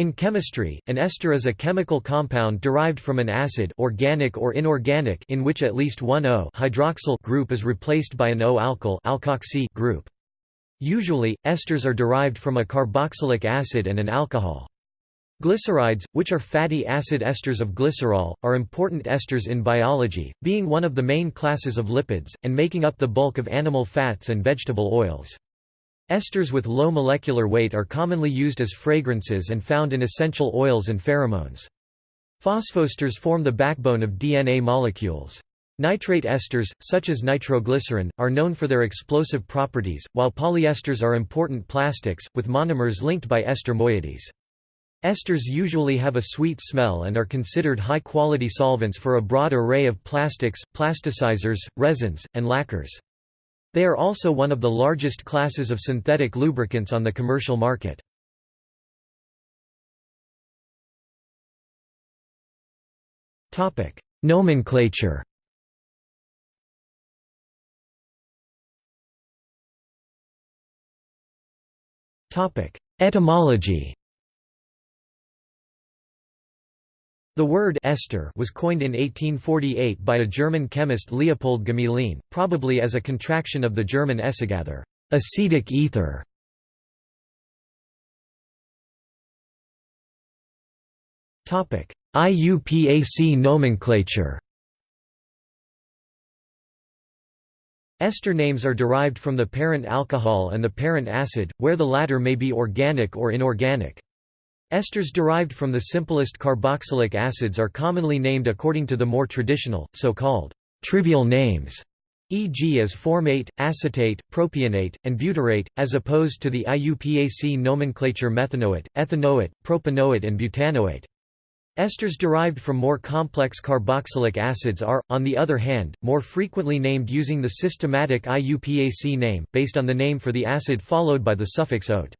In chemistry, an ester is a chemical compound derived from an acid organic or inorganic in which at least one O hydroxyl group is replaced by an O-alkyl alkoxy group. Usually, esters are derived from a carboxylic acid and an alcohol. Glycerides, which are fatty acid esters of glycerol, are important esters in biology, being one of the main classes of lipids, and making up the bulk of animal fats and vegetable oils. Esters with low molecular weight are commonly used as fragrances and found in essential oils and pheromones. Phosphoesters form the backbone of DNA molecules. Nitrate esters, such as nitroglycerin, are known for their explosive properties, while polyesters are important plastics, with monomers linked by ester moieties. Esters usually have a sweet smell and are considered high-quality solvents for a broad array of plastics, plasticizers, resins, and lacquers. They are also one of the largest classes of synthetic lubricants on the commercial market. Nomenclature Etymology The word ester was coined in 1848 by a German chemist Leopold Gmelin, probably as a contraction of the German Essigather acetic ether". IUPAC nomenclature Ester names are derived from the parent alcohol and the parent acid, where the latter may be organic or inorganic. Esters derived from the simplest carboxylic acids are commonly named according to the more traditional, so-called trivial names, e.g. as formate, acetate, propionate, and butyrate, as opposed to the IUPAC nomenclature methanoate, ethanoate, propanoate and butanoate. Esters derived from more complex carboxylic acids are, on the other hand, more frequently named using the systematic IUPAC name, based on the name for the acid followed by the suffix ote.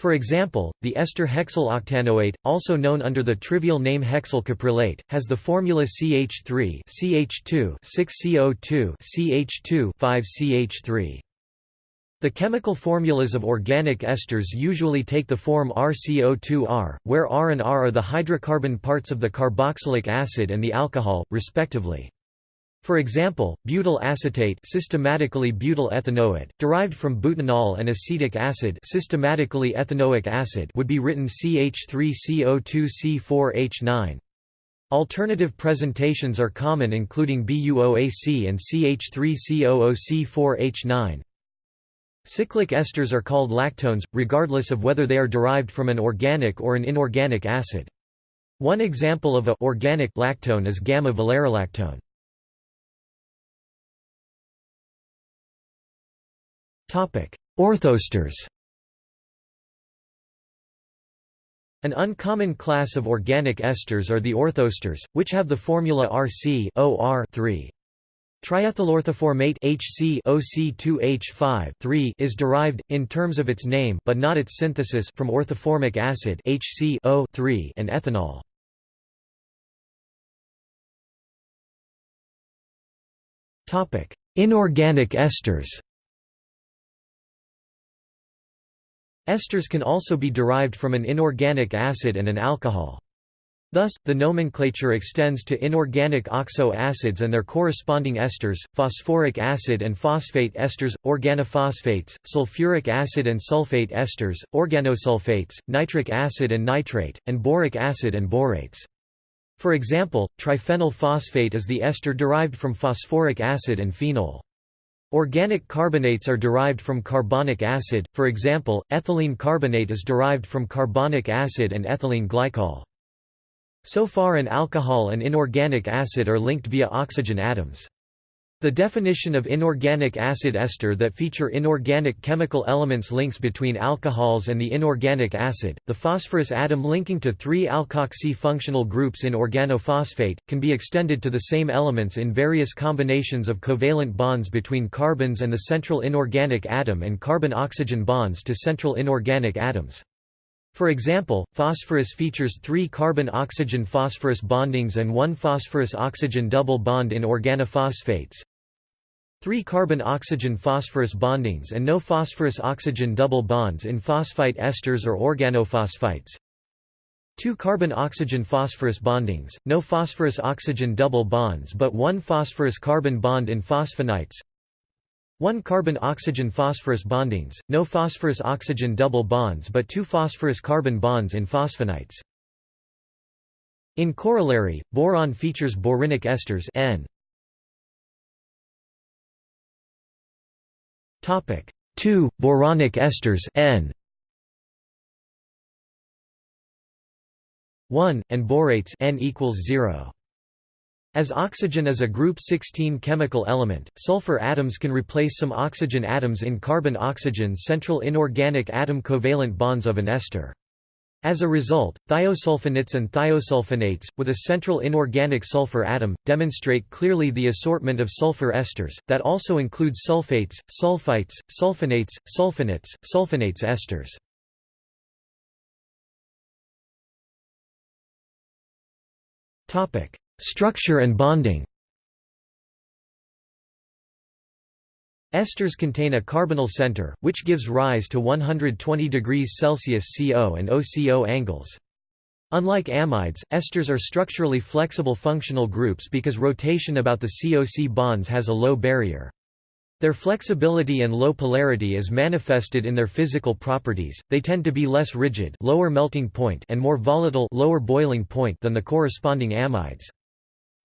For example, the ester hexyl-octanoate, also known under the trivial name hexyl caprylate, has the formula CH3 CH2 6CO2 CH2 5CH3. The chemical formulas of organic esters usually take the form RCO2R, where R and R are the hydrocarbon parts of the carboxylic acid and the alcohol, respectively. For example, butyl acetate systematically butyl ethanoate, derived from butanol and acetic acid systematically ethanoic acid would be written CH3CO2C4H9. Alternative presentations are common including BUOAC and CH3COOC4H9. Cyclic esters are called lactones, regardless of whether they are derived from an organic or an inorganic acid. One example of a organic lactone is gamma-valerolactone. Orthoesters An uncommon class of organic esters are the orthoesters, which have the formula Rc OR 3. Triethylorthoformate HC is derived, in terms of its name but not its synthesis from orthoformic acid HCO and ethanol. Inorganic esters Esters can also be derived from an inorganic acid and an alcohol. Thus, the nomenclature extends to inorganic oxo acids and their corresponding esters, phosphoric acid and phosphate esters, organophosphates, sulfuric acid and sulfate esters, organosulfates, nitric acid and nitrate, and boric acid and borates. For example, triphenyl phosphate is the ester derived from phosphoric acid and phenol. Organic carbonates are derived from carbonic acid, for example, ethylene carbonate is derived from carbonic acid and ethylene glycol. So far an alcohol and inorganic acid are linked via oxygen atoms. The definition of inorganic acid ester that feature inorganic chemical elements links between alcohols and the inorganic acid. The phosphorus atom linking to three alkoxy functional groups in organophosphate can be extended to the same elements in various combinations of covalent bonds between carbons and the central inorganic atom and carbon-oxygen bonds to central inorganic atoms. For example, phosphorus features three carbon-oxygen phosphorus bondings and one phosphorus-oxygen double bond in organophosphates, Three carbon-oxygen-phosphorus bondings and no phosphorus-oxygen double bonds in phosphite esters or organophosphites. Two carbon-oxygen-phosphorus bondings, no phosphorus-oxygen double bonds but one phosphorus-carbon bond in phosphonites 1 carbon-oxygen-phosphorus bondings, no phosphorus-oxygen double bonds but two phosphorus-carbon bonds in phosphinites. In corollary, boron features borinic esters N. Topic. 2 boronic esters N. 1 and borates N equals 0 as oxygen is a group 16 chemical element, sulfur atoms can replace some oxygen atoms in carbon-oxygen central inorganic atom covalent bonds of an ester. As a result, thiosulfinates and thiosulfonates, with a central inorganic sulfur atom, demonstrate clearly the assortment of sulfur esters, that also includes sulfates, sulfites, sulfonates, sulfinates, sulfenates esters. Structure and bonding Esters contain a carbonyl center, which gives rise to 120 degrees Celsius CO and OCO angles. Unlike amides, esters are structurally flexible functional groups because rotation about the COC bonds has a low barrier. Their flexibility and low polarity is manifested in their physical properties. They tend to be less rigid, lower melting point, and more volatile, lower boiling point than the corresponding amides.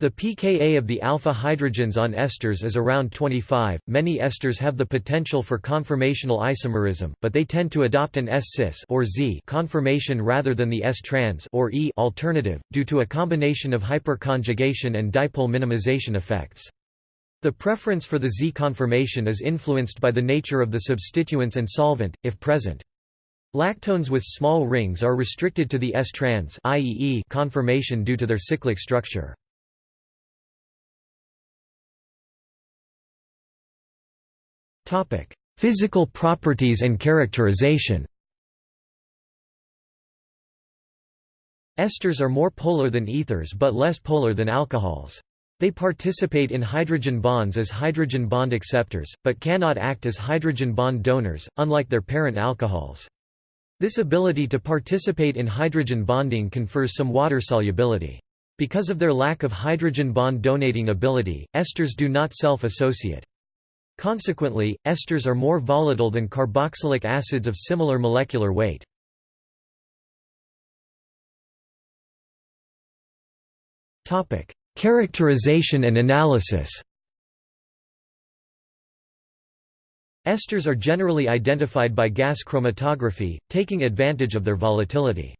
The pKa of the alpha hydrogens on esters is around 25. Many esters have the potential for conformational isomerism, but they tend to adopt an S-cis or Z conformation rather than the S-trans or E alternative due to a combination of hyperconjugation and dipole minimization effects. The preference for the Z conformation is influenced by the nature of the substituents and solvent, if present. Lactones with small rings are restricted to the S-trans conformation due to their cyclic structure. Physical properties and characterization. Esters are more polar than ethers but less polar than alcohols. They participate in hydrogen bonds as hydrogen bond acceptors, but cannot act as hydrogen bond donors, unlike their parent alcohols. This ability to participate in hydrogen bonding confers some water solubility. Because of their lack of hydrogen bond donating ability, esters do not self-associate. Consequently, esters are more volatile than carboxylic acids of similar molecular weight. Topic: Characterization and analysis Esters are generally identified by gas chromatography, taking advantage of their volatility.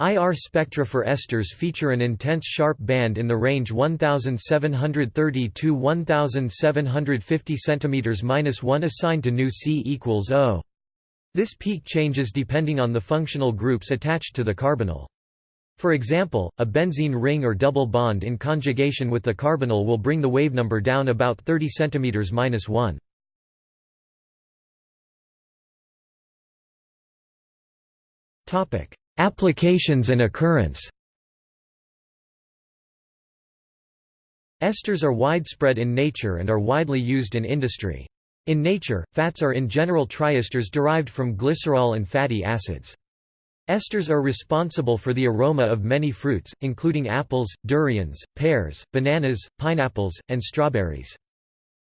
IR spectra for esters feature an intense sharp band in the range 1730 to 1750 cm-1 assigned to nu C equals O. This peak changes depending on the functional groups attached to the carbonyl. For example, a benzene ring or double bond in conjugation with the carbonyl will bring the wave number down about 30 cm-1. Topic: Applications and occurrence Esters are widespread in nature and are widely used in industry. In nature, fats are in general triesters derived from glycerol and fatty acids. Esters are responsible for the aroma of many fruits, including apples, durians, pears, bananas, pineapples, and strawberries.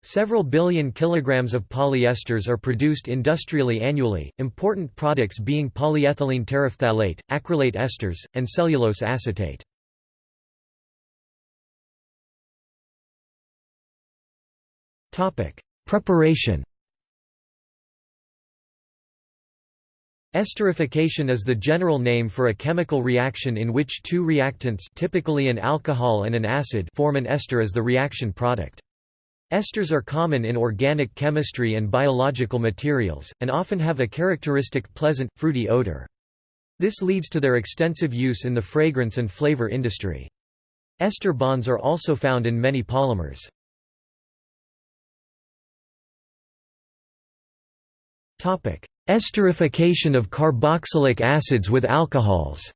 Several billion kilograms of polyesters are produced industrially annually, important products being polyethylene terephthalate, acrylate esters, and cellulose acetate. Preparation Esterification is the general name for a chemical reaction in which two reactants typically an alcohol and an acid form an ester as the reaction product. Esters are common in organic chemistry and biological materials, and often have a characteristic pleasant, fruity odor. This leads to their extensive use in the fragrance and flavor industry. Ester bonds are also found in many polymers. Esterification of carboxylic acids with alcohols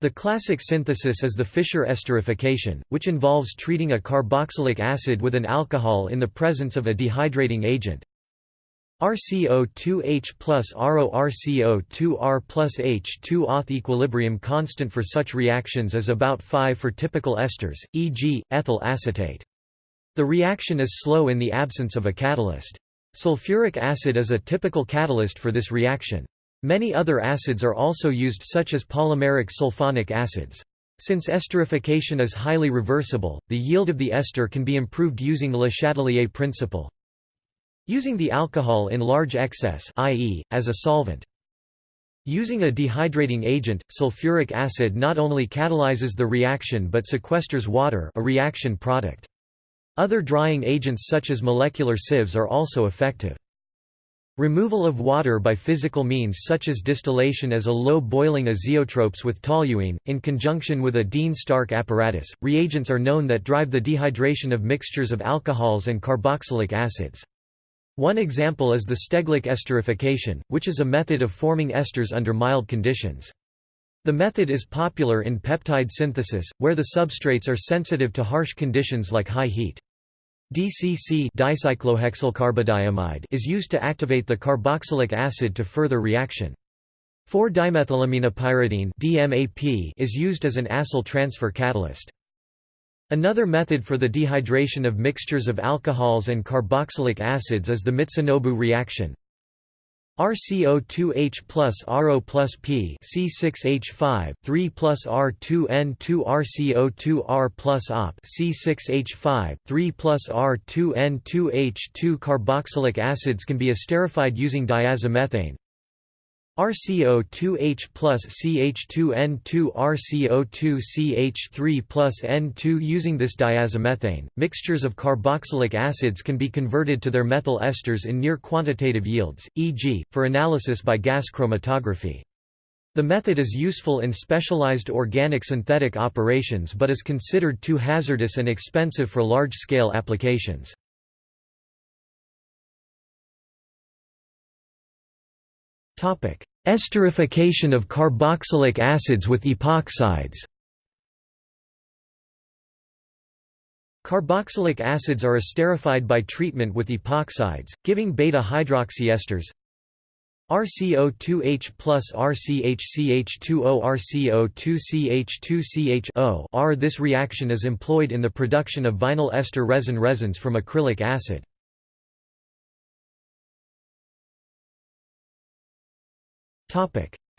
The classic synthesis is the Fischer esterification, which involves treating a carboxylic acid with an alcohol in the presence of a dehydrating agent. RCO2H plus RO RCO2R plus H2 auth equilibrium constant for such reactions is about 5 for typical esters, e.g., ethyl acetate. The reaction is slow in the absence of a catalyst. Sulfuric acid is a typical catalyst for this reaction. Many other acids are also used such as polymeric sulfonic acids. Since esterification is highly reversible, the yield of the ester can be improved using Le Chatelier principle. Using the alcohol in large excess i.e., as a solvent. Using a dehydrating agent, sulfuric acid not only catalyzes the reaction but sequesters water a reaction product. Other drying agents such as molecular sieves are also effective. Removal of water by physical means such as distillation as a low-boiling azeotropes with toluene, in conjunction with a Dean-Stark apparatus, reagents are known that drive the dehydration of mixtures of alcohols and carboxylic acids. One example is the Steglich esterification, which is a method of forming esters under mild conditions. The method is popular in peptide synthesis, where the substrates are sensitive to harsh conditions like high heat. DCC dicyclohexylcarbodiimide is used to activate the carboxylic acid to further reaction. 4-dimethylaminopyridine DMAP is used as an acyl transfer catalyst. Another method for the dehydration of mixtures of alcohols and carboxylic acids is the Mitsunobu reaction. RCO2H plus RO plus P C6H5 3 plus R2N2 RCO2R plus OP C6H5 3 plus R2N2 H2 carboxylic acids can be esterified using diazomethane. RCO2H plus CH2N2 RCO2CH3 plus N2 Using this diazomethane, mixtures of carboxylic acids can be converted to their methyl esters in near quantitative yields, e.g., for analysis by gas chromatography. The method is useful in specialized organic synthetic operations but is considered too hazardous and expensive for large-scale applications. Esterification of carboxylic acids with epoxides Carboxylic acids are esterified by treatment with epoxides, giving beta-hydroxyesters RCO2H plus RCHCH2O RCO2CH2CH R. This reaction is employed in the production of vinyl ester resin resins from acrylic acid.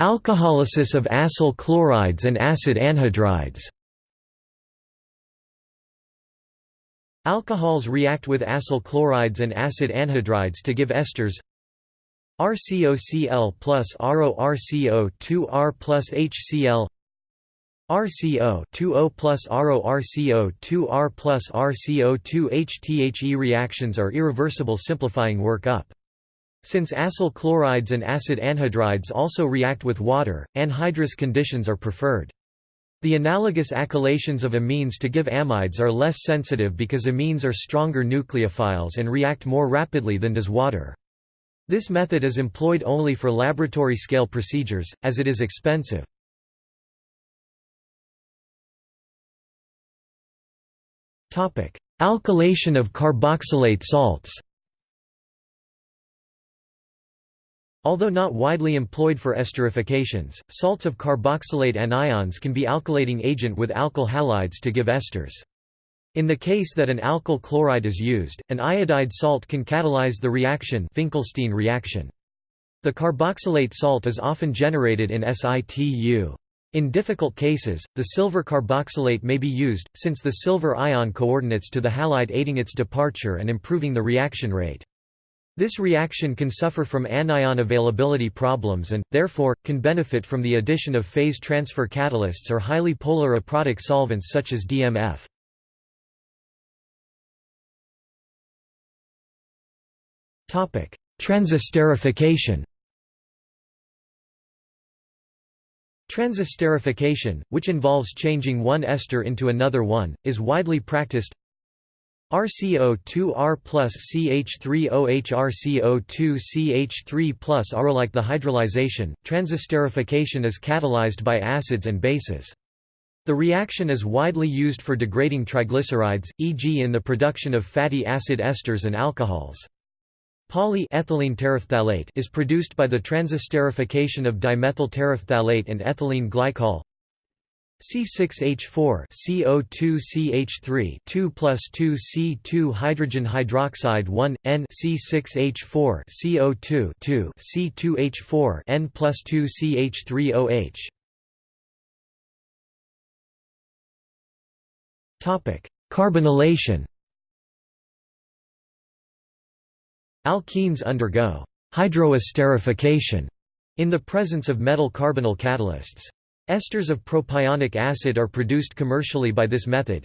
Alcoholysis of acyl chlorides and acid anhydrides. Alcohols react with acyl chlorides and acid anhydrides to give esters RCOCl plus RORCO2R plus HCl RCO 2O plus RO RCO 2R plus RCO 2HTHE reactions are irreversible simplifying work up. Since acyl chlorides and acid anhydrides also react with water, anhydrous conditions are preferred. The analogous alkylations of amines to give amides are less sensitive because amines are stronger nucleophiles and react more rapidly than does water. This method is employed only for laboratory scale procedures, as it is expensive. Alkylation of carboxylate salts Although not widely employed for esterifications, salts of carboxylate anions can be alkylating agent with alkyl halides to give esters. In the case that an alkyl chloride is used, an iodide salt can catalyze the reaction Finkelstein reaction. The carboxylate salt is often generated in situ. In difficult cases, the silver carboxylate may be used, since the silver ion coordinates to the halide aiding its departure and improving the reaction rate. This reaction can suffer from anion availability problems and, therefore, can benefit from the addition of phase transfer catalysts or highly polar aprotic solvents such as DMF. Transesterification Transesterification, which involves changing one ester into another one, is widely practiced RCO2R plus CH3OH RCO2 CH3 plus R. Like the hydrolyzation, transesterification is catalyzed by acids and bases. The reaction is widely used for degrading triglycerides, e.g. in the production of fatty acid esters and alcohols. Polyethylene terephthalate is produced by the transesterification of dimethyl terephthalate and ethylene glycol. C6H4 CO2CH3 2 plus 2 C2 hydrogen hydroxide 1 N C6H4 CO2 2 C2H4 N plus 2 CH3OH Topic Carbonylation Alkenes undergo hydroesterification in the presence of metal carbonyl catalysts. Esters of propionic acid are produced commercially by this method.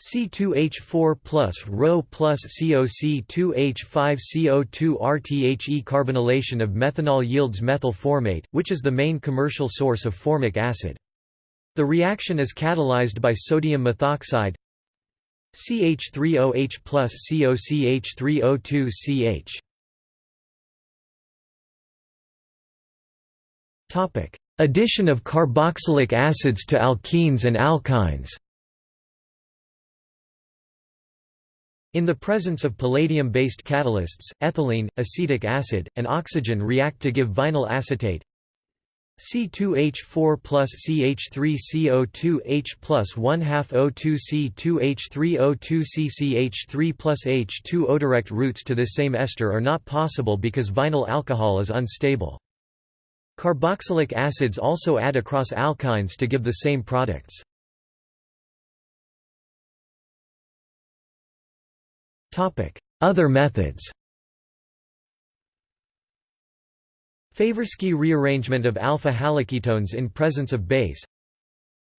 C2H4 plus Rho plus COC2H5 CO2 RTHE carbonylation of methanol yields methyl formate, which is the main commercial source of formic acid. The reaction is catalyzed by sodium methoxide CH3OH plus COCH3O2CH. Addition of carboxylic acids to alkenes and alkynes In the presence of palladium-based catalysts, ethylene, acetic acid, and oxygen react to give vinyl acetate C2H4 plus CH3CO2 H plus 1 half O2 C2H3O2 CCH3 plus H2 O. Direct routes to this same ester are not possible because vinyl alcohol is unstable. Carboxylic acids also add across alkynes to give the same products. Other methods Favorskii rearrangement of alpha haloketones in presence of base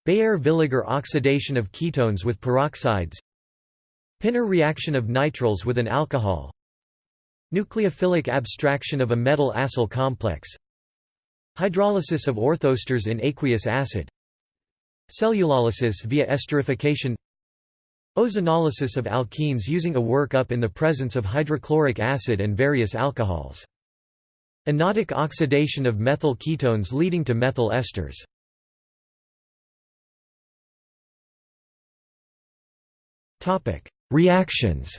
Baeyer-Villiger oxidation of ketones with peroxides Pinner reaction of nitriles with an alcohol Nucleophilic abstraction of a metal-acyl complex Hydrolysis of orthoesters in aqueous acid Cellulolysis via esterification Ozonolysis of alkenes using a workup in the presence of hydrochloric acid and various alcohols. Anodic oxidation of methyl ketones leading to methyl esters. Reactions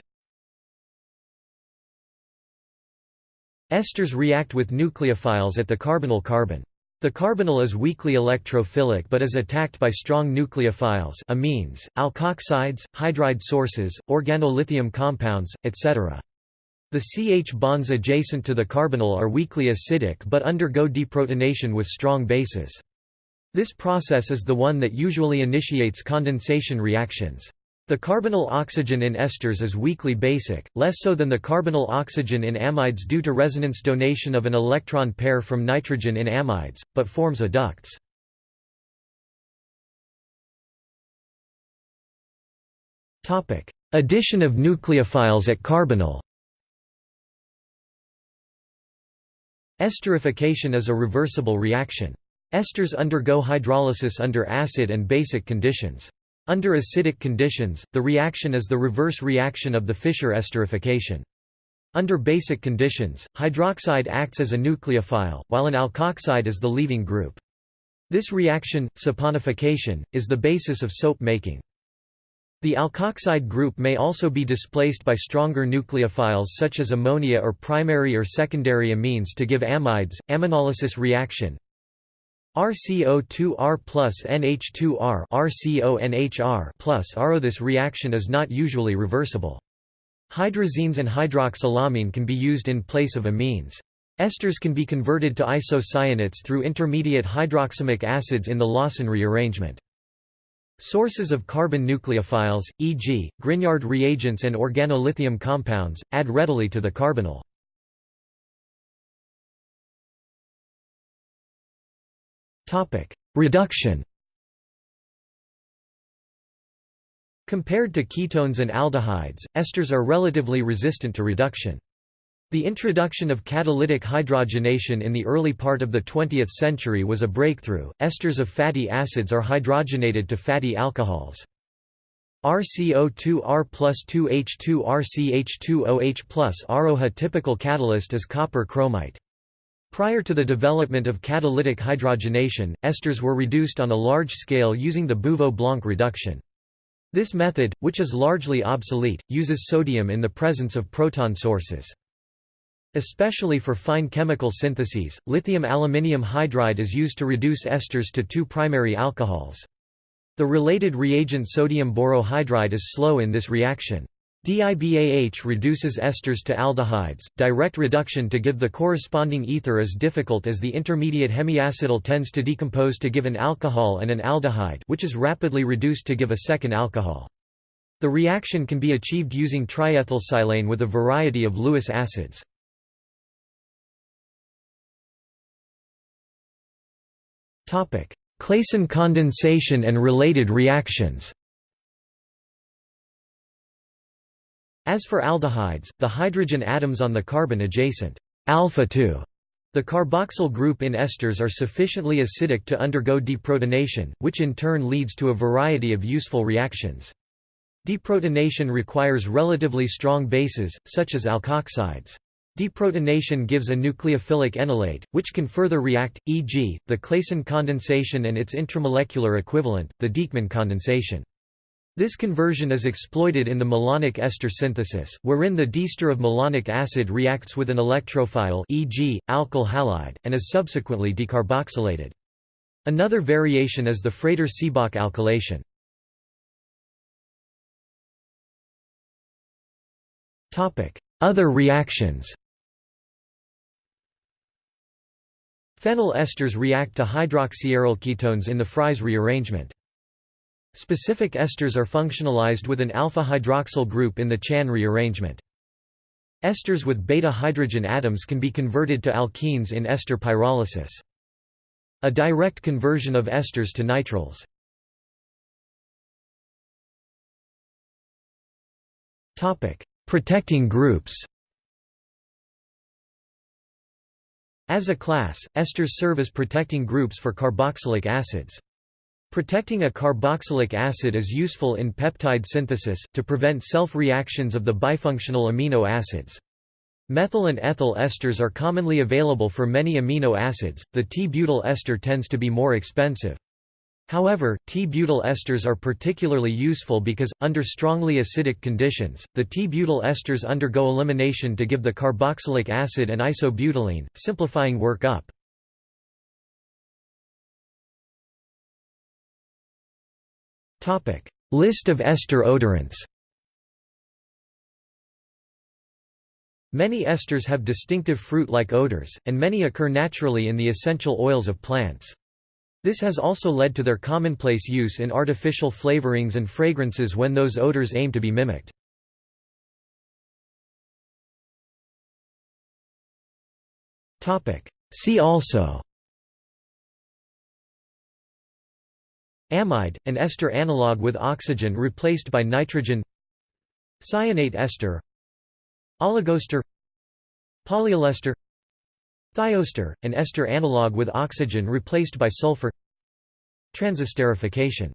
Esters react with nucleophiles at the carbonyl carbon. The carbonyl is weakly electrophilic but is attacked by strong nucleophiles amines, alkoxides, hydride sources, organolithium compounds, etc. The CH bonds adjacent to the carbonyl are weakly acidic but undergo deprotonation with strong bases. This process is the one that usually initiates condensation reactions. The carbonyl oxygen in esters is weakly basic, less so than the carbonyl oxygen in amides due to resonance donation of an electron pair from nitrogen in amides, but forms adducts. Addition of nucleophiles at carbonyl Esterification is a reversible reaction. Esters undergo hydrolysis under acid and basic conditions. Under acidic conditions, the reaction is the reverse reaction of the Fischer esterification. Under basic conditions, hydroxide acts as a nucleophile, while an alkoxide is the leaving group. This reaction, saponification, is the basis of soap making. The alkoxide group may also be displaced by stronger nucleophiles such as ammonia or primary or secondary amines to give amides, aminolysis reaction, RCO2R plus NH2R RCONHR plus RO. This reaction is not usually reversible. Hydrazines and hydroxylamine can be used in place of amines. Esters can be converted to isocyanates through intermediate hydroxamic acids in the Lossen rearrangement. Sources of carbon nucleophiles, e.g., Grignard reagents and organolithium compounds, add readily to the carbonyl. Reduction Compared to ketones and aldehydes, esters are relatively resistant to reduction. The introduction of catalytic hydrogenation in the early part of the 20th century was a breakthrough. Esters of fatty acids are hydrogenated to fatty alcohols. RCO2R plus 2H2 RCH2OH plus ROH. typical catalyst is copper chromite. Prior to the development of catalytic hydrogenation, esters were reduced on a large scale using the Bouveault-Blanc reduction. This method, which is largely obsolete, uses sodium in the presence of proton sources. Especially for fine chemical syntheses, lithium aluminium hydride is used to reduce esters to two primary alcohols. The related reagent sodium borohydride is slow in this reaction. DIBAH reduces esters to aldehydes. Direct reduction to give the corresponding ether is difficult as the intermediate hemiacetal tends to decompose to give an alcohol and an aldehyde, which is rapidly reduced to give a second alcohol. The reaction can be achieved using triethylsilane with a variety of Lewis acids. Topic: Claisen condensation and related reactions As for aldehydes, the hydrogen atoms on the carbon adjacent alpha the carboxyl group in esters are sufficiently acidic to undergo deprotonation, which in turn leads to a variety of useful reactions. Deprotonation requires relatively strong bases, such as alkoxides. Deprotonation gives a nucleophilic enolate, which can further react, e.g., the Claisen condensation and its intramolecular equivalent, the Dieckmann condensation. This conversion is exploited in the malonic ester synthesis, wherein the diester of malonic acid reacts with an electrophile e.g., alkyl halide, and is subsequently decarboxylated. Another variation is the Frater-Seebach alkylation. Other reactions Phenyl esters react to hydroxyaryl ketones in the Fries rearrangement. Specific esters are functionalized with an alpha-hydroxyl group in the Chan rearrangement. Esters with beta-hydrogen atoms can be converted to alkenes in ester pyrolysis. A direct conversion of esters to nitriles. Protecting groups As a class, esters serve as protecting groups for carboxylic acids. Protecting a carboxylic acid is useful in peptide synthesis, to prevent self-reactions of the bifunctional amino acids. Methyl and ethyl esters are commonly available for many amino acids, the T-butyl ester tends to be more expensive. However, T-butyl esters are particularly useful because, under strongly acidic conditions, the T-butyl esters undergo elimination to give the carboxylic acid and isobutylene, simplifying work up. List of ester odorants Many esters have distinctive fruit-like odors, and many occur naturally in the essential oils of plants. This has also led to their commonplace use in artificial flavorings and fragrances when those odors aim to be mimicked. See also Amide, an ester analog with oxygen replaced by nitrogen Cyanate ester Oligoester Polyolester Thioester, an ester analog with oxygen replaced by sulfur Transesterification